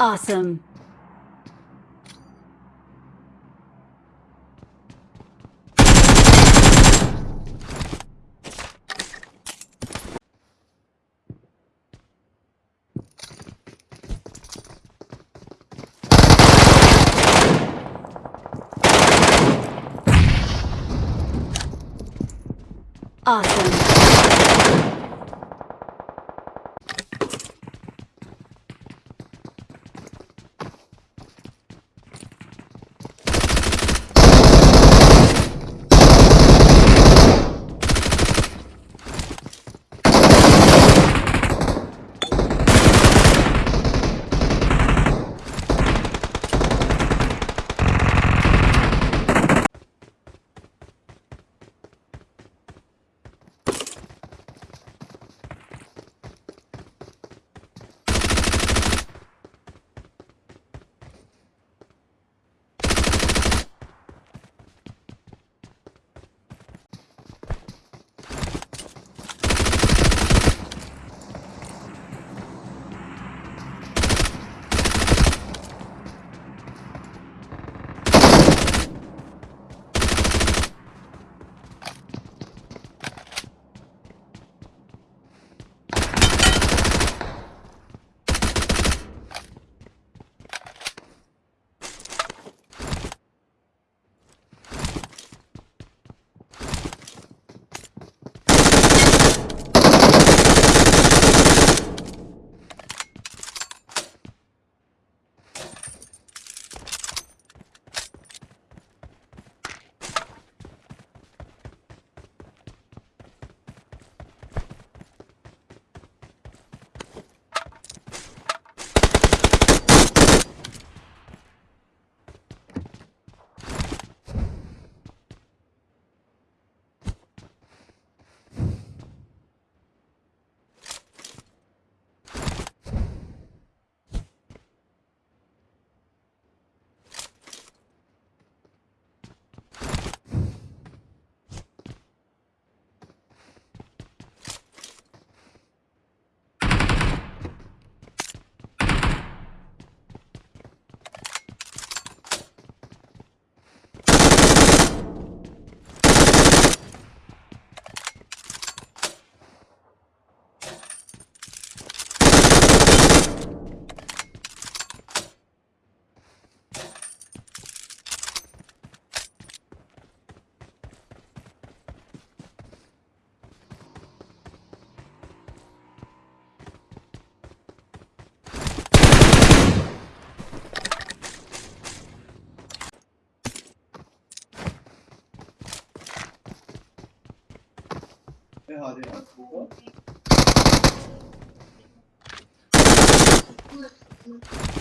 Awesome. Awesome. Jeg har det. Ja.